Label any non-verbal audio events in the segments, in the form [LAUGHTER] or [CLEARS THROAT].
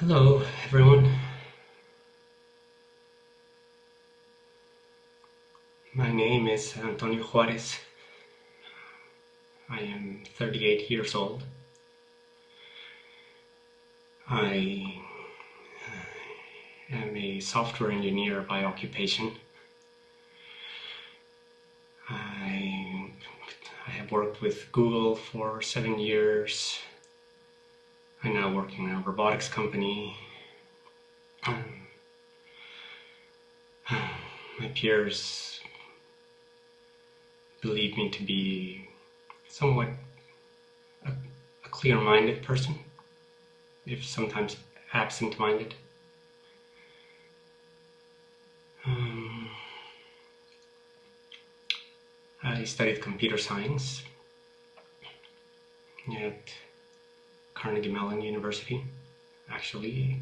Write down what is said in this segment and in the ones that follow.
Hello, everyone. My name is Antonio Juarez. I am 38 years old. I uh, am a software engineer by occupation. I, I have worked with Google for seven years. I'm now working in a robotics company. Um, my peers believe me to be somewhat a, a clear-minded person, if sometimes absent-minded. Um, I studied computer science at Carnegie Mellon University, actually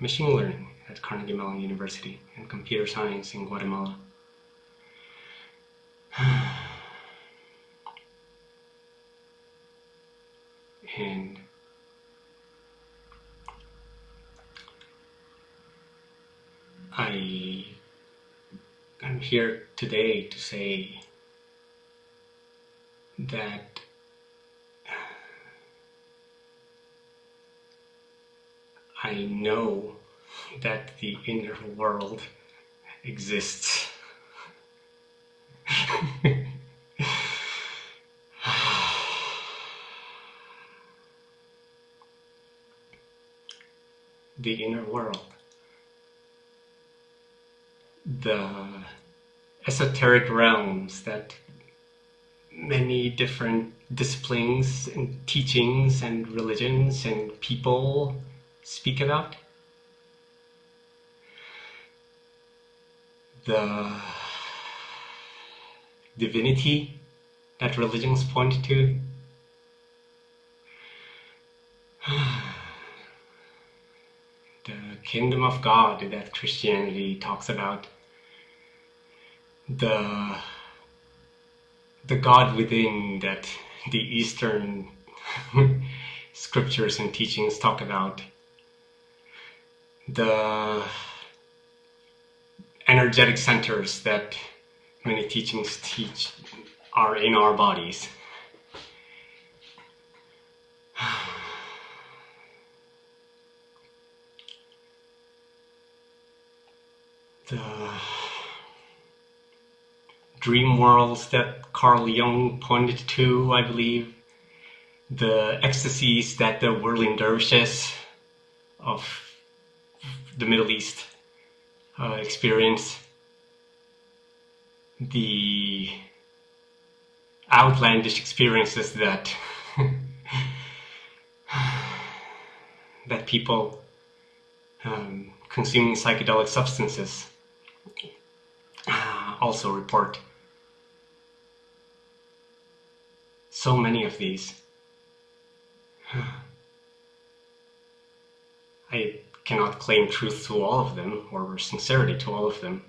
machine learning at Carnegie Mellon University and computer science in Guatemala. [SIGHS] and I am here today to say that I know that the inner world exists. the inner world. The esoteric realms that many different disciplines and teachings and religions and people speak about. The divinity that religions point to. [SIGHS] the kingdom of God that Christianity talks about. The the God within that the Eastern [LAUGHS] scriptures and teachings talk about. The energetic centers that many teachings teach are in our bodies. [SIGHS] The dream worlds that Carl Jung pointed to, I believe, the ecstasies that the whirling dervishes of the Middle East uh, experience, the outlandish experiences that [LAUGHS] that people um, consuming psychedelic substances uh, also report. So many of these. [SIGHS] I cannot claim truth to all of them or sincerity to all of them.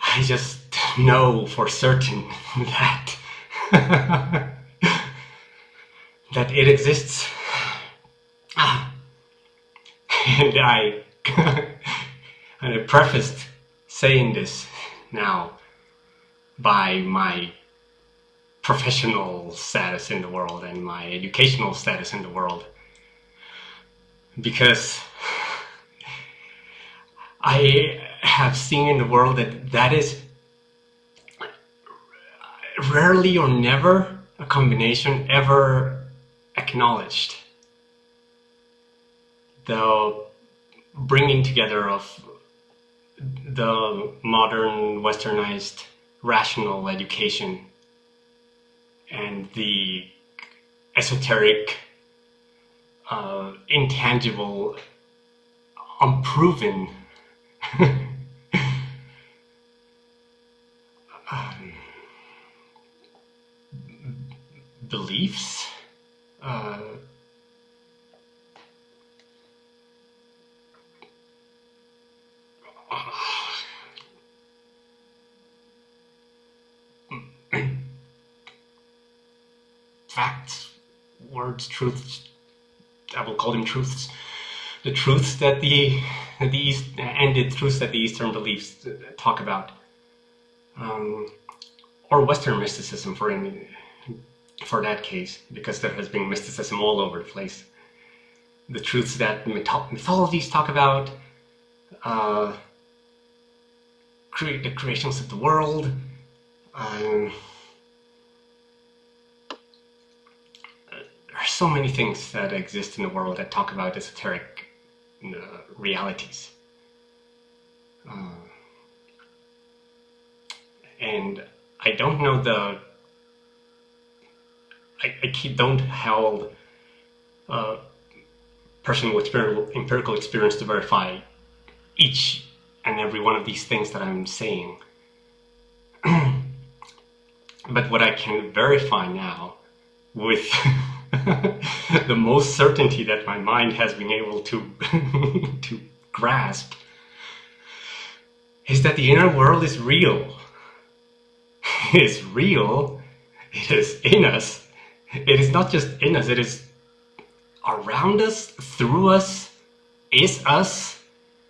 I just know for certain [LAUGHS] that [LAUGHS] that it exists. [SIGHS] And I [LAUGHS] and I prefaced saying this now by my professional status in the world and my educational status in the world because I have seen in the world that that is rarely or never a combination ever acknowledged. The bringing together of the modern westernized rational education and the esoteric uh, intangible unproven. [LAUGHS] Um, beliefs? Uh, [CLEARS THROAT] facts, words, truths, I will call them truths, the truths that the the East the truths that the Eastern beliefs talk about, um, or Western mysticism for for that case, because there has been mysticism all over the place. The truths that mytho mythologies talk about, uh, create the creations of the world. Um, there are so many things that exist in the world that talk about esoteric uh, realities. Uh, and I don't know the. I, I keep, don't hold uh, personal empirical experience to verify each and every one of these things that I'm saying. [CLEARS THROAT] but what I can verify now with [LAUGHS] [LAUGHS] the most certainty that my mind has been able to [LAUGHS] to grasp is that the inner world is real. [LAUGHS] It is real. It is in us. It is not just in us, it is around us, through us, is us.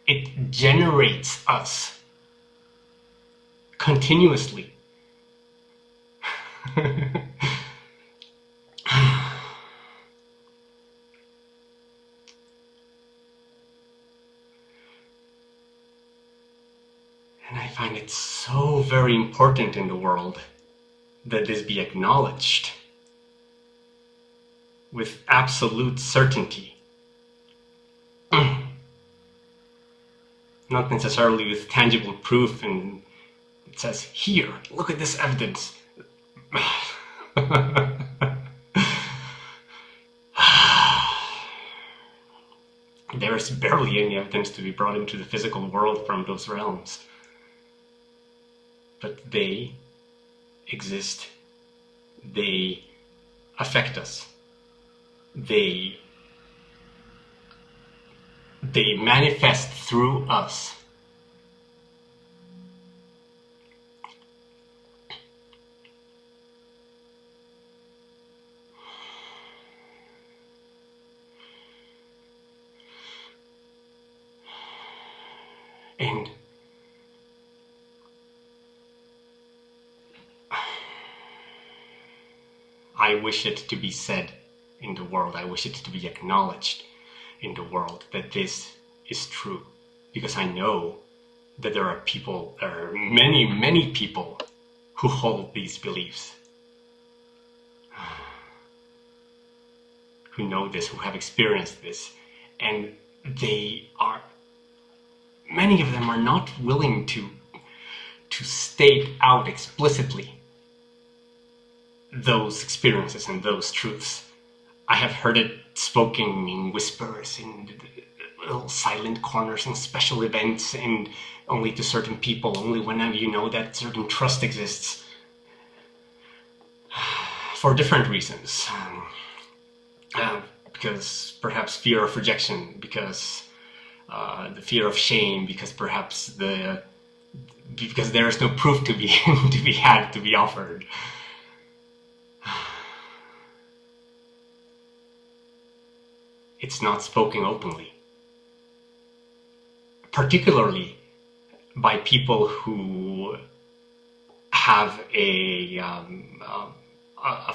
It generates us continuously. And I find it so very important in the world that this be acknowledged with absolute certainty. [CLEARS THROAT] Not necessarily with tangible proof and it says, here, look at this evidence. [SIGHS] There's barely any evidence to be brought into the physical world from those realms but they exist. They affect us. They they manifest through us. And I wish it to be said in the world. I wish it to be acknowledged in the world that this is true. Because I know that there are people, there are many, many people who hold these beliefs. [SIGHS] Who know this, who have experienced this. And they are, many of them are not willing to, to state out explicitly those experiences and those truths. I have heard it spoken in whispers, in little silent corners, in special events, and only to certain people, only whenever you know that certain trust exists. [SIGHS] For different reasons. Um, uh, because perhaps fear of rejection, because uh, the fear of shame, because perhaps the because there is no proof to be [LAUGHS] to be had to be offered. It's not spoken openly. Particularly by people who have a, um, a, a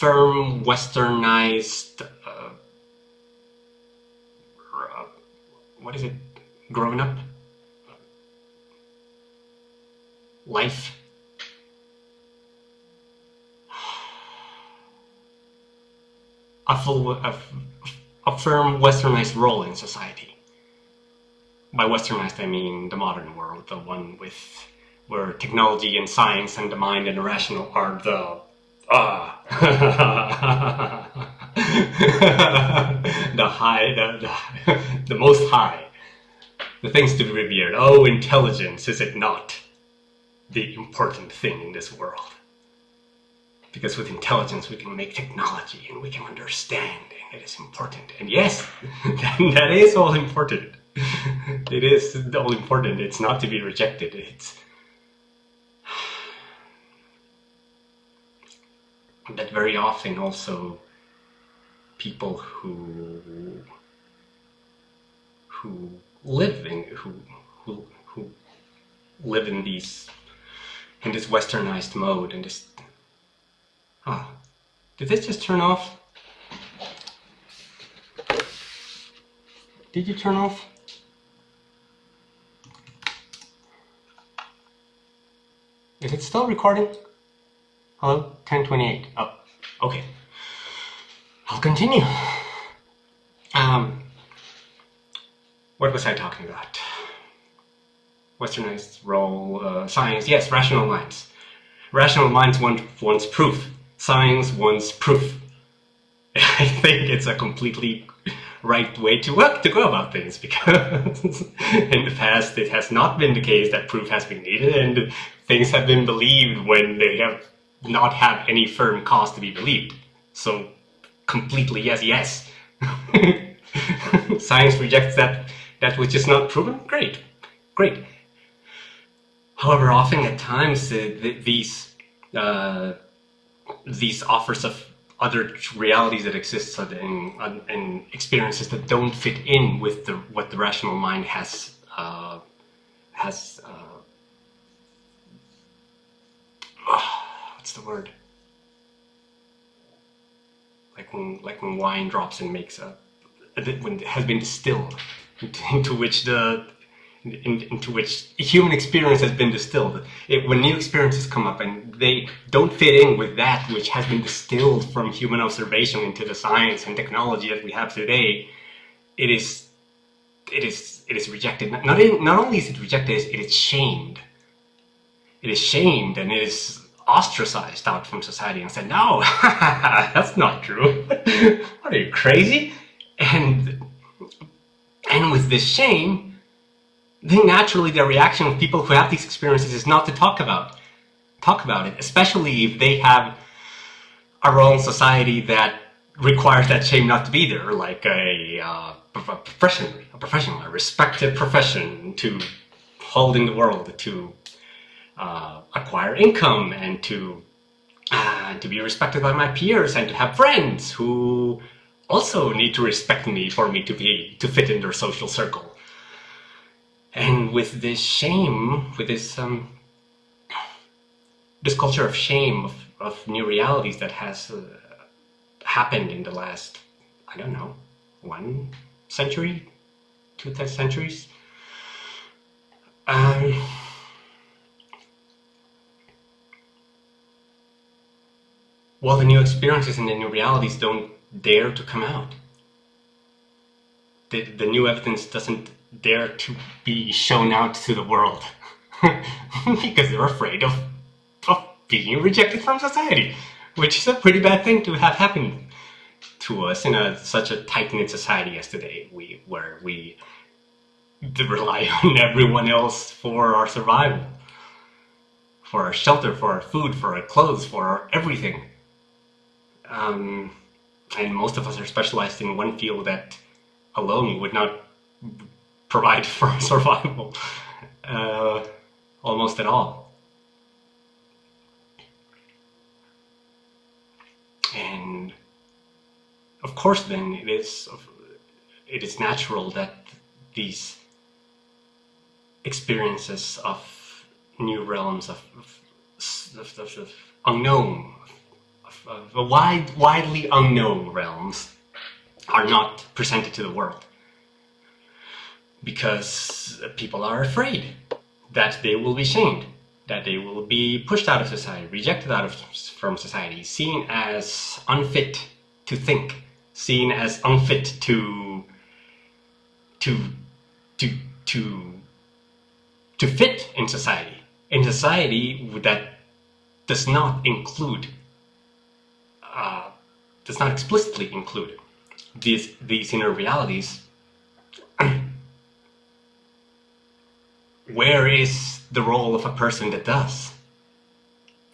firm, westernized, uh, uh, what is it, growing up? Life a firm westernized role in society. By westernized, I mean the modern world, the one with where technology and science and the mind and the rational are the ah [LAUGHS] the high, the, the, the most high, the things to be revered. Oh, intelligence, is it not the important thing in this world? Because with intelligence we can make technology and we can understand and it is important. And yes [LAUGHS] that is all important. [LAUGHS] It is all important. It's not to be rejected. It's but very often also people who who live in who who who live in these in this westernized mode and this ah did this just turn off? Did you turn off? Is it still recording? Hello? 1028 oh okay. I'll continue. Um what was I talking about? Westernized role, uh, science, yes, rational minds. Rational minds want, wants proof. Science wants proof. [LAUGHS] I think it's a completely right way to work to go about things because [LAUGHS] in the past it has not been the case that proof has been needed and things have been believed when they have not had any firm cause to be believed. So completely yes, yes. [LAUGHS] Science rejects that that which is not proven. Great, great. However, often at times uh, these uh, these offers of other realities that exist and, and, experiences that don't fit in with the what the rational mind has uh, has uh, [SIGHS] what's the word? Like when like when wine drops and makes a when it has been distilled [LAUGHS] into which the in, into which human experience has been distilled. It, when new experiences come up and they don't fit in with that which has been distilled from human observation into the science and technology that we have today, it is it is it is rejected. Not not only is it rejected, it is shamed. It is shamed and it is ostracized out from society and said, "No, [LAUGHS] that's not true. [LAUGHS] Are you crazy?" And and with this shame then naturally the reaction of people who have these experiences is not to talk about talk about it, especially if they have a role in society that requires that shame not to be there, like a, uh, a profession, a professional, a respected profession to hold in the world, to uh, acquire income, and to uh, to be respected by my peers, and to have friends who also need to respect me for me to be to fit in their social circle. And with this shame, with this um, this culture of shame of, of new realities that has uh, happened in the last, I don't know, one century, two centuries. Um, well, the new experiences and the new realities don't dare to come out. The, the new evidence doesn't dare to be shown out to the world [LAUGHS] because they're afraid of, of being rejected from society, which is a pretty bad thing to have happen to us in a, such a tight-knit society as today, we, where we rely on everyone else for our survival, for our shelter, for our food, for our clothes, for our everything. Um, and most of us are specialized in one field that alone would not provide for [LAUGHS] survival uh, almost at all. And of course then it is it is natural that these experiences of new realms of, of, of, of unknown of, wide, widely unknown realms are not presented to the world because people are afraid that they will be shamed, that they will be pushed out of society, rejected out of from society, seen as unfit to think, seen as unfit to to to to to fit in society, in society that does not include uh, does not explicitly include these these inner realities where is the role of a person that does?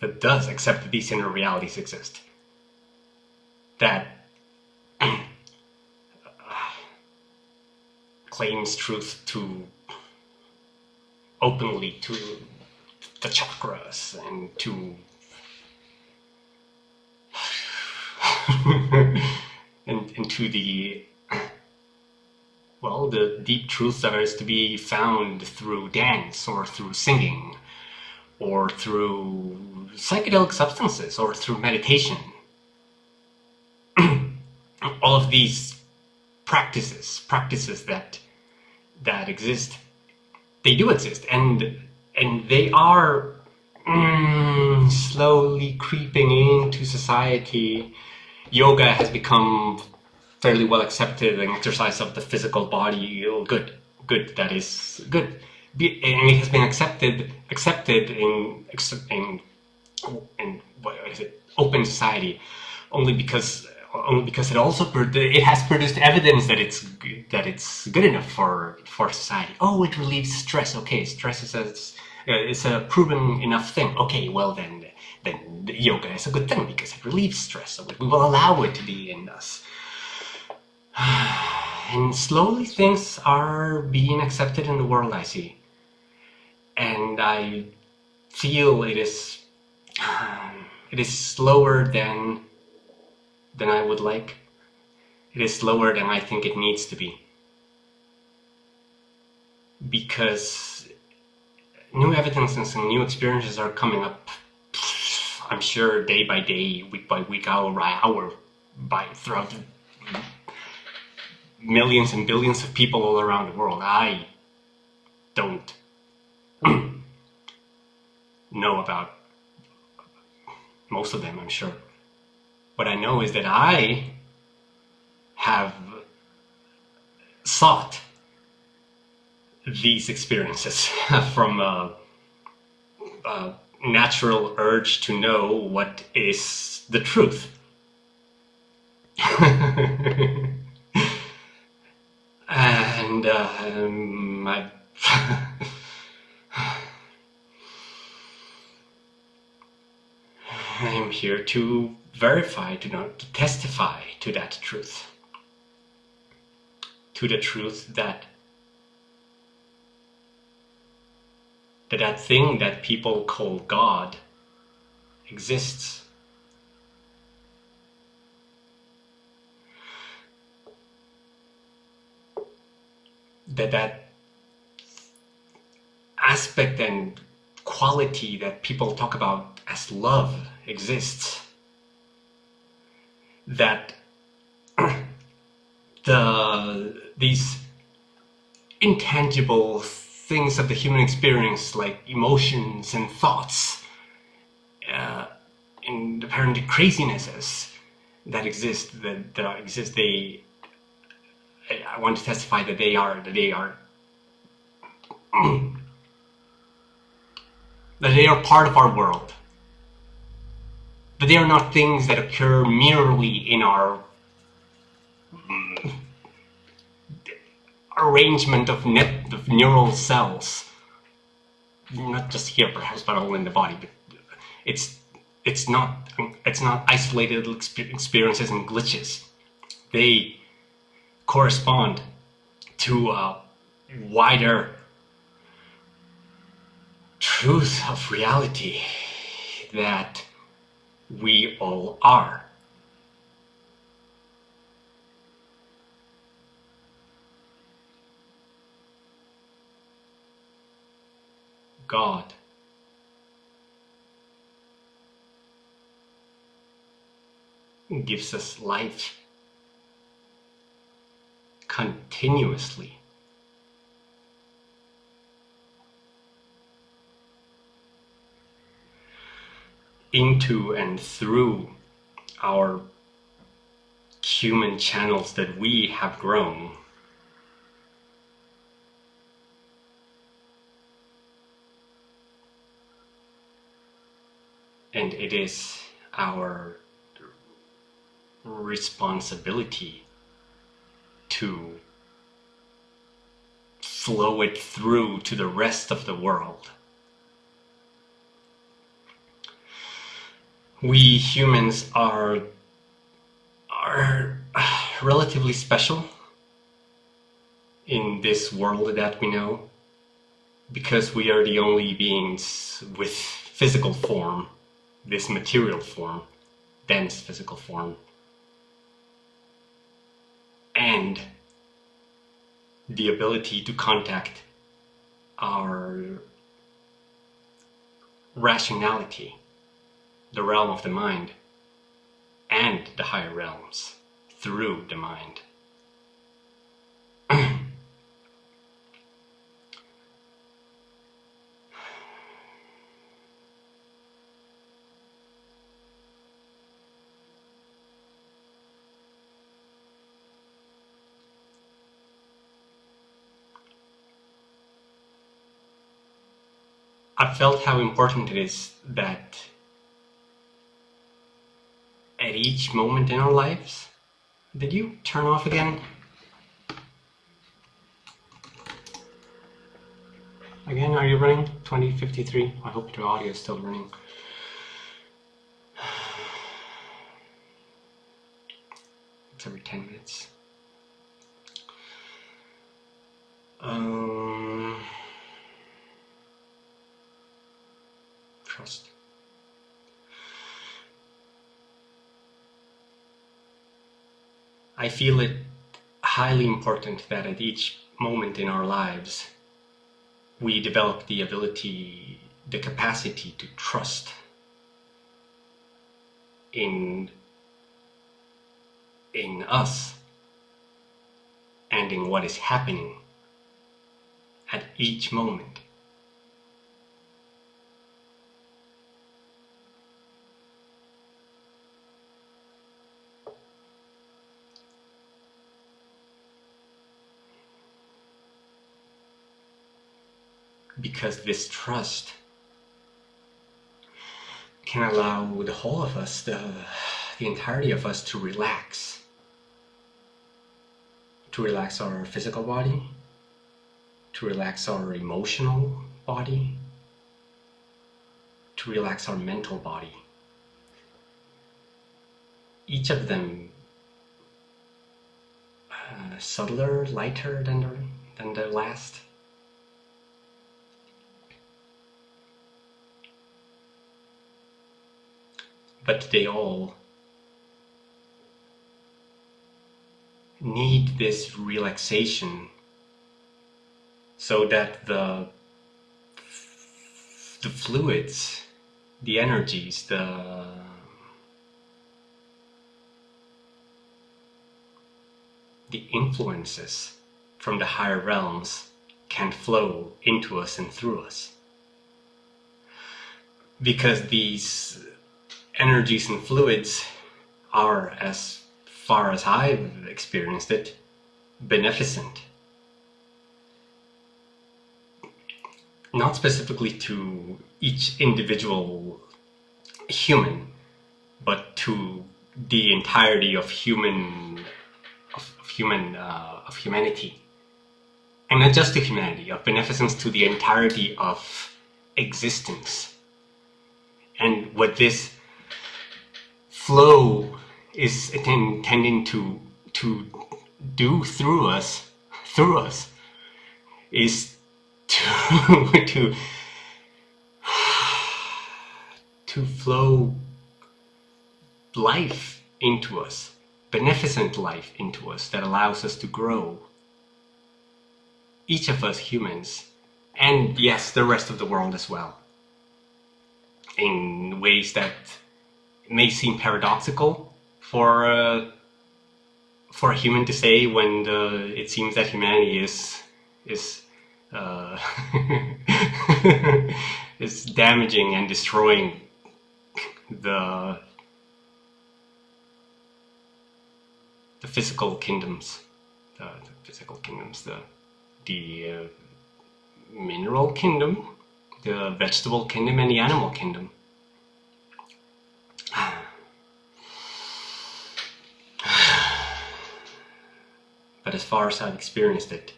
That does accept that these inner realities exist. That [CLEARS THROAT] claims truth to openly to the chakras and to [LAUGHS] and, and to the well, the deep truths that is to be found through dance or through singing or through psychedelic substances or through meditation. [CLEARS THROAT] All of these practices, practices that that exist, they do exist, and and they are mm, slowly creeping into society. Yoga has become fairly well accepted an exercise of the physical body. Good, good. That is good, and it has been accepted accepted in in in what is it open society only because only because it also it has produced evidence that it's that it's good enough for for society. Oh, it relieves stress. Okay, stress is a it's a proven enough thing. Okay, well then then yoga is a good thing because it relieves stress. So we will allow it to be in us. And slowly things are being accepted in the world I see. And I feel it is [SIGHS] it is slower than than I would like. It is slower than I think it needs to be. Because new evidences and new experiences are coming up, I'm sure, day by day, week by week, hour by hour, by throughout millions and billions of people all around the world. I don't [CLEARS THROAT] know about most of them, I'm sure. What I know is that I have sought these experiences [LAUGHS] from a, a natural urge to know what is the truth. [LAUGHS] and um, I [SIGHS] I am here to verify, to, to testify to that truth. To the truth that that that thing that people call God exists. That that aspect and quality that people talk about as love exists. That [CLEARS THROAT] the these intangible things of the human experience, like emotions and thoughts, uh, and apparently crazinesses that exist, that, that exist, they, I want to testify that they are, that they are, [CLEARS THROAT] that they are part of our world. That they are not things that occur merely in our mm, arrangement of net of neural cells. Not just here, perhaps, but all in the body. But it's it's not it's not isolated experiences and glitches. They correspond to a wider truth of reality that we all are. God. gives us life continuously. into and through our human channels that we have grown. And it is our responsibility to flow it through to the rest of the world. we humans are are relatively special in this world that we know because we are the only beings with physical form, this material form, dense physical form and the ability to contact our rationality, the realm of the mind, and the higher realms through the mind. [CLEARS THROAT] I felt how important it is that at each moment in our lives, did you turn off again? Again, are you running 2053? I hope your audio is still running. It's every 10 minutes. Um, trust. I feel it highly important that at each moment in our lives we develop the ability, the capacity to trust in in us and in what is happening at each moment. Because this trust can allow the whole of us, the, the entirety of us to relax. To relax our physical body, to relax our emotional body, to relax our mental body. Each of them uh, subtler, lighter than the, than the last. But they all need this relaxation so that the the fluids the energies the the influences from the higher realms can flow into us and through us. Because these energies and fluids are, as far as I've experienced it, beneficent. Not specifically to each individual human, but to the entirety of human of, of human uh, of humanity, and not just to humanity, of beneficence to the entirety of existence. And what this flow is intending to to do through us through us is to [LAUGHS] to to flow life into us beneficent life into us that allows us to grow. Each of us humans and yes the rest of the world as well in ways that may seem paradoxical for uh, for a human to say when the, it seems that humanity is is uh, [LAUGHS] is damaging and destroying the the physical kingdoms, the, the physical kingdoms, the the uh, mineral kingdom, the vegetable kingdom, and the animal kingdom. But as far as I've experienced it,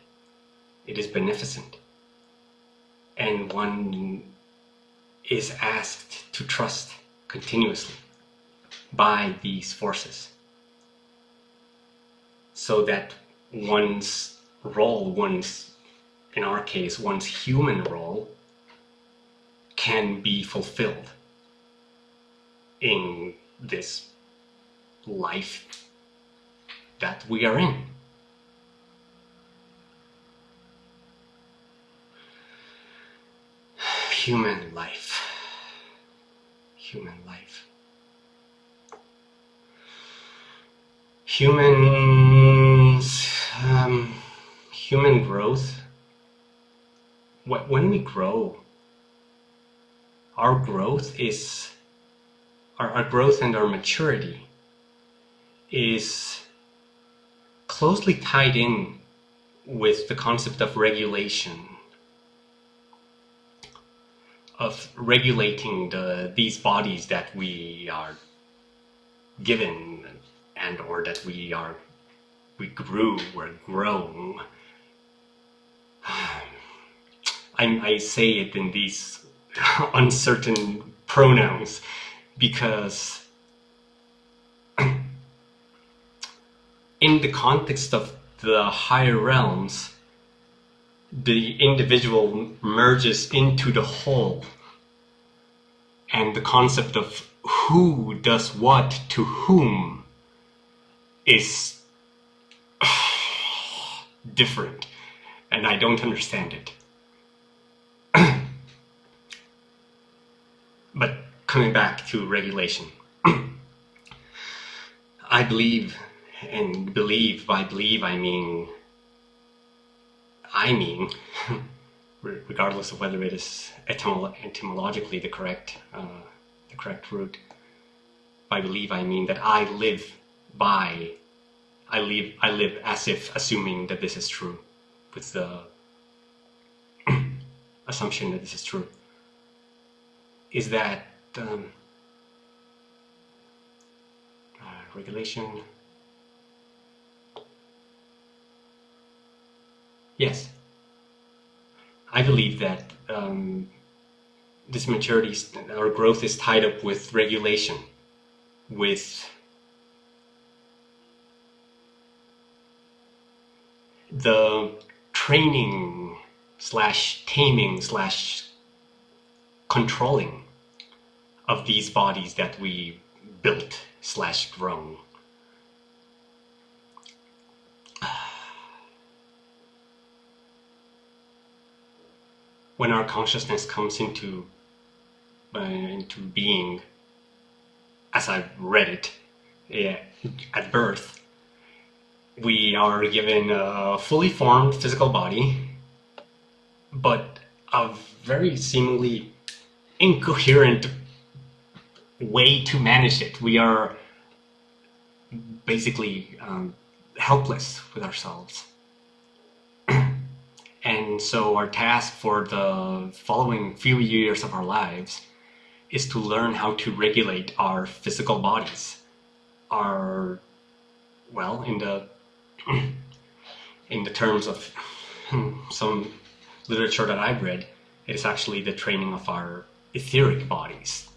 it is beneficent. And one is asked to trust continuously by these forces so that one's role, one's, in our case, one's human role can be fulfilled in this life that we are in. Human life. Human life. Humans, um, human growth. When we grow, our growth is, our, our growth and our maturity is closely tied in with the concept of regulation of regulating the these bodies that we are given and or that we are we grew or grown. [SIGHS] I, I say it in these [LAUGHS] uncertain pronouns because [CLEARS THROAT] in the context of the higher realms, the individual merges into the whole. And the concept of who does what to whom is [SIGHS] different. And I don't understand it. [CLEARS THROAT] but coming back to regulation, [CLEARS THROAT] I believe and believe, by believe I mean, I mean, [LAUGHS] regardless of whether it is etymolo etymologically the correct, uh, the correct root. By believe I mean that I live by, I live, I live as if assuming that this is true, with the [CLEARS THROAT] assumption that this is true. Is that um, uh, regulation Yes. I believe that um, this maturity or growth is tied up with regulation, with the training slash taming slash controlling of these bodies that we built slash grown. When our consciousness comes into uh, into being, as I've read it, yeah, at birth, we are given a fully formed physical body, but a very seemingly incoherent way to manage it. We are basically um, helpless with ourselves. And so our task for the following few years of our lives is to learn how to regulate our physical bodies. Our, well, in the, [CLEARS THROAT] in the terms of [LAUGHS] some literature that I've read, it is actually the training of our etheric bodies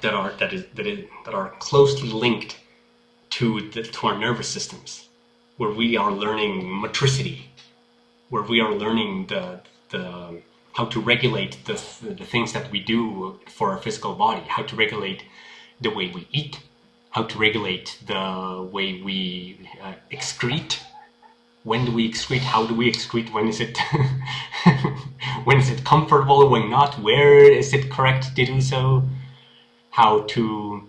that are, that is, that, is, that are closely linked to, the, to our nervous systems, where we are learning motricity, where we are learning the the how to regulate the, the things that we do for our physical body, how to regulate the way we eat, how to regulate the way we uh, excrete. When do we excrete? How do we excrete? When is it [LAUGHS] when is it comfortable? When not? Where is it correct to do so? How to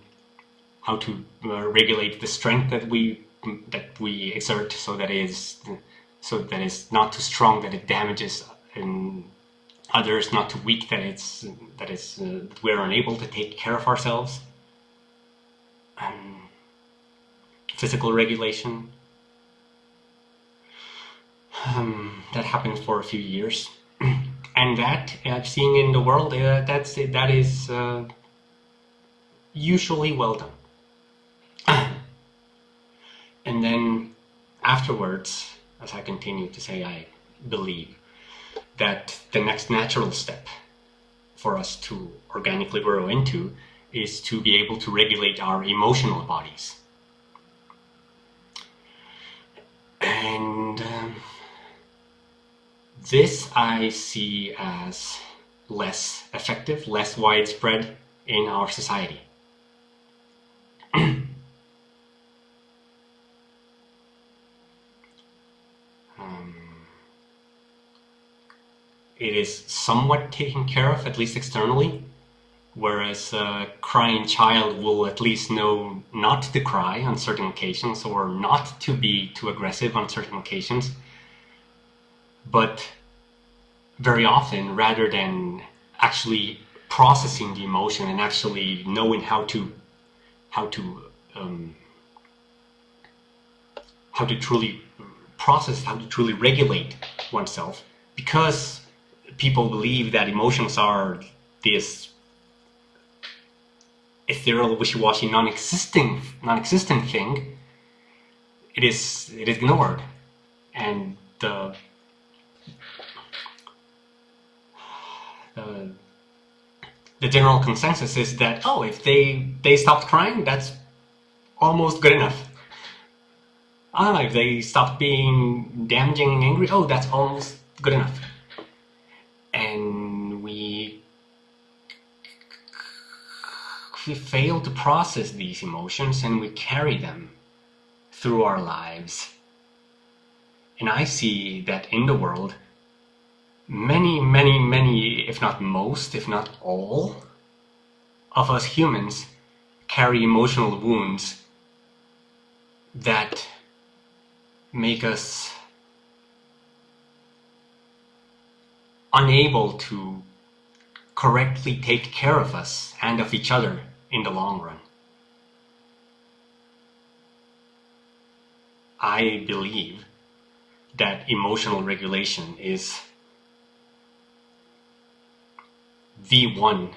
how to uh, regulate the strength that we that we exert so that is so that it's not too strong that it damages and others not too weak that it's that it's uh, we're unable to take care of ourselves. Um, physical regulation um, that happened for a few years. [CLEARS THROAT] And that I've seen in the world uh, that's that is uh, usually well done. [CLEARS THROAT] And then afterwards as I continue to say I believe, that the next natural step for us to organically grow into is to be able to regulate our emotional bodies. And um, this I see as less effective, less widespread in our society. [CLEARS THROAT] it is somewhat taken care of, at least externally, whereas a crying child will at least know not to cry on certain occasions or not to be too aggressive on certain occasions. But very often, rather than actually processing the emotion and actually knowing how to how to um, how to truly process, how to truly regulate oneself, because people believe that emotions are this ethereal, wishy-washy, non-existing, non-existent thing. It is it is ignored, and the uh, the general consensus is that oh, if they they stopped crying, that's almost good enough. Ah, if they stopped being damaging and angry, oh, that's almost good enough. We fail to process these emotions and we carry them through our lives. And I see that in the world, many, many, many, if not most, if not all, of us humans carry emotional wounds that make us unable to correctly take care of us and of each other in the long run. I believe that emotional regulation is the one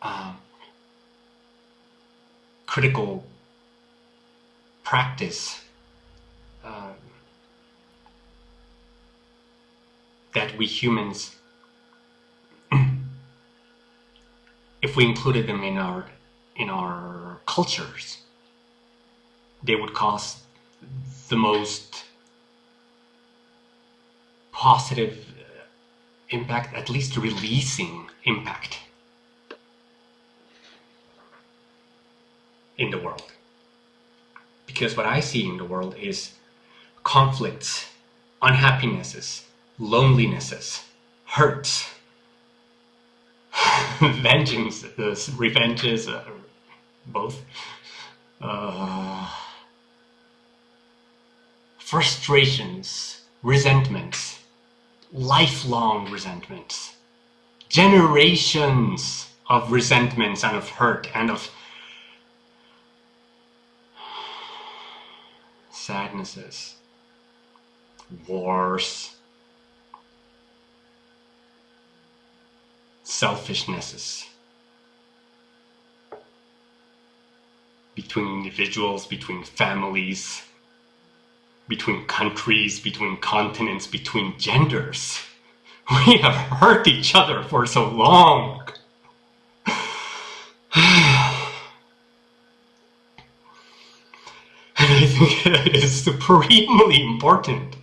uh, critical practice uh, that we humans, if we included them in our in our cultures, they would cause the most positive uh, impact, at least releasing impact in the world. Because what I see in the world is conflicts, unhappinesses, lonelinesses, hurts, [LAUGHS] vengeances, revenges, uh, both, uh, frustrations, resentments, lifelong resentments, generations of resentments and of hurt and of [SIGHS] sadnesses, wars, selfishnesses between individuals, between families, between countries, between continents, between genders. [LAUGHS] We have hurt each other for so long. [SIGHS] And I think it is supremely important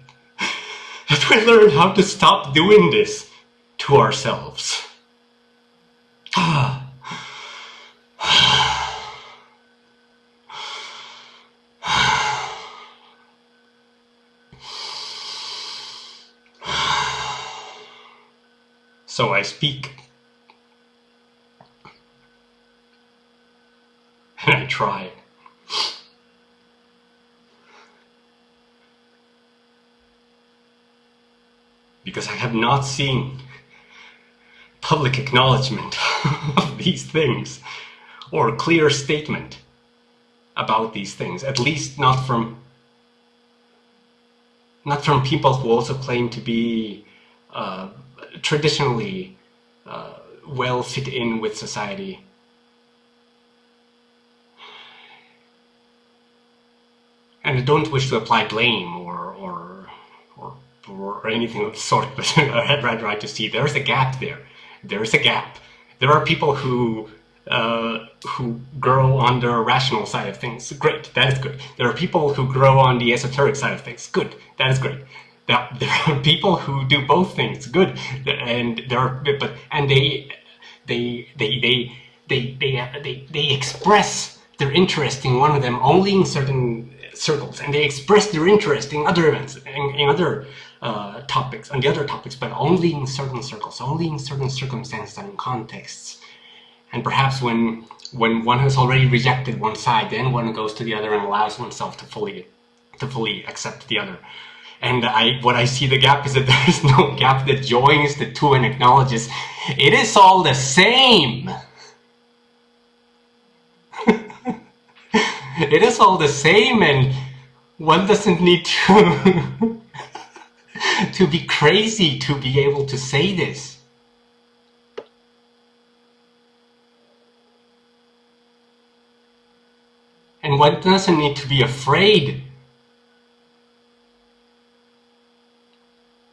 that we learn how to stop doing this to ourselves. So I speak. And I try. Because I have not seen public acknowledgement [LAUGHS] of these things or clear statement about these things, at least not from not from people who also claim to be uh, traditionally uh, well fit in with society. And I don't wish to apply blame or, or, or, or anything of the sort, but [LAUGHS] I'd rather to see there's a gap there. There's a gap. There are people who uh, who grow on the rational side of things. Great, that is good. There are people who grow on the esoteric side of things. Good, that is great there, [LAUGHS] there are people who do both things good and there are but and they they they they they they, they, they express their interest in one of them only in certain circles and they express their interest in other events in, in other uh, topics, on the other topics, but only in certain circles, only in certain circumstances and contexts. And perhaps when when one has already rejected one side, then one goes to the other and allows oneself to fully to fully accept the other. And I what I see the gap is that [LAUGHS] there is no gap that joins the two and acknowledges it is all the same. [LAUGHS] it is all the same and one doesn't need to [LAUGHS] to be crazy to be able to say this. And one doesn't need to be afraid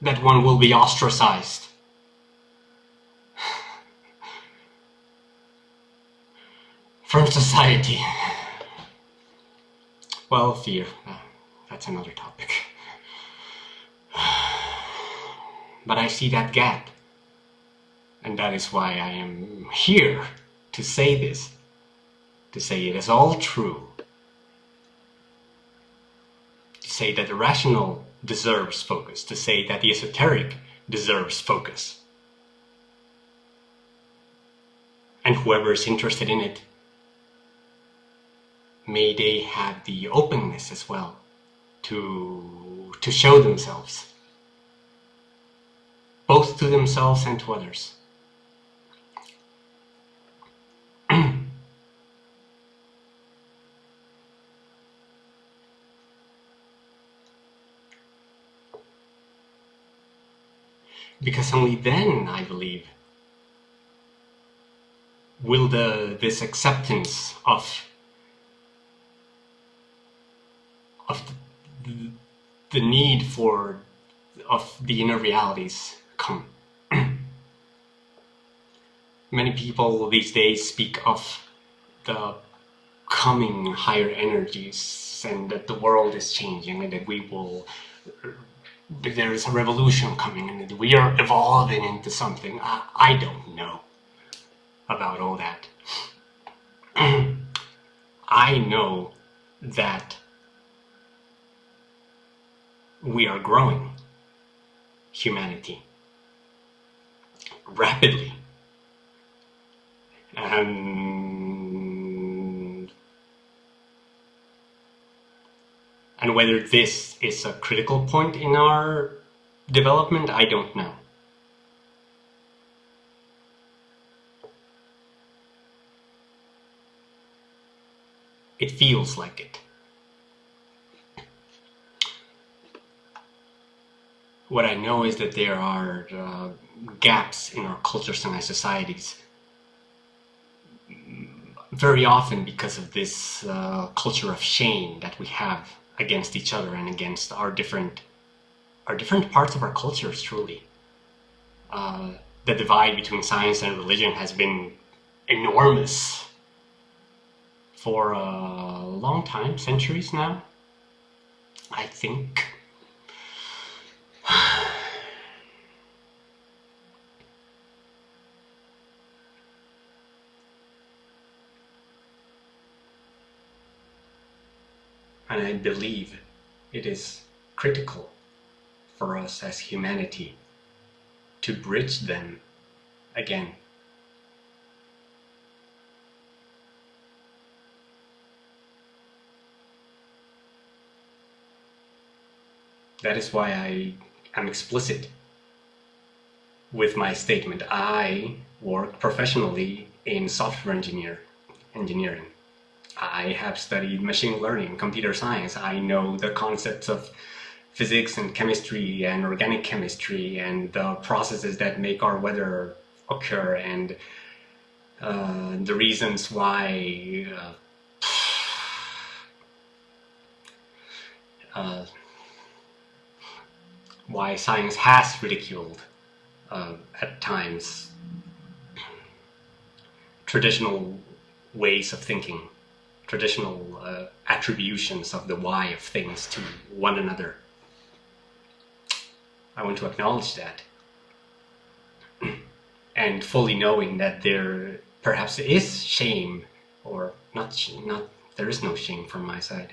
that one will be ostracized. [SIGHS] From society. [LAUGHS] Well, fear. Uh, that's another topic. But I see that gap. And that is why I am here to say this. To say it is all true. To say that the rational deserves focus. To say that the esoteric deserves focus. And whoever is interested in it, may they have the openness as well to, to show themselves both to themselves and to others. [CLEARS THROAT] because only then, I believe, will the this acceptance of of the, the need for of the inner realities. [CLEARS THROAT] Many people these days speak of the coming higher energies and that the world is changing and that we will there is a revolution coming and we are evolving into something. I, I don't know about all that. [CLEARS THROAT] I know that we are growing humanity rapidly. And, and whether this is a critical point in our development, I don't know. It feels like it. What I know is that there are uh, gaps in our cultures and our societies. Very often because of this uh, culture of shame that we have against each other and against our different our different parts of our cultures truly. Uh, the divide between science and religion has been enormous for a long time centuries now I think [SIGHS] And I believe it is critical for us as humanity to bridge them again. That is why I am explicit with my statement. I work professionally in software engineer engineering. I have studied machine learning, computer science. I know the concepts of physics and chemistry and organic chemistry and the processes that make our weather occur and uh, the reasons why uh, uh, why science has ridiculed uh, at times traditional ways of thinking traditional uh, attributions of the why of things to one another. I want to acknowledge that. [CLEARS THROAT] and fully knowing that there perhaps is shame, or not, not, there is no shame from my side.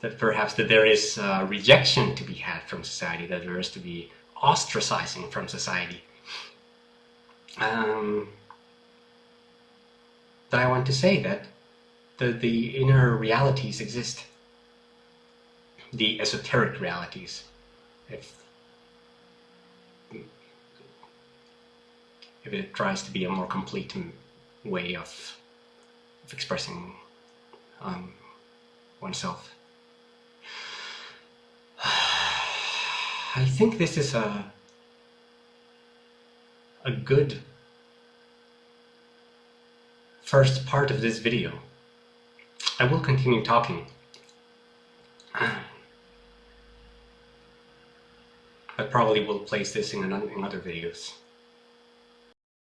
that perhaps that there is uh, rejection to be had from society, that there is to be ostracizing from society. Um, that I want to say that the, the inner realities exist, the esoteric realities. If, if it tries to be a more complete way of, of expressing um, oneself. [SIGHS] I think this is a a good first part of this video. I will continue talking. I probably will place this in, in other videos.